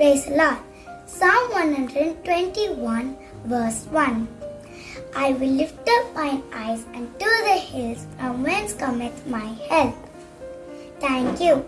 Praise the Lord. Psalm 121, verse 1. I will lift up mine eyes unto the hills from whence cometh my help. Thank you.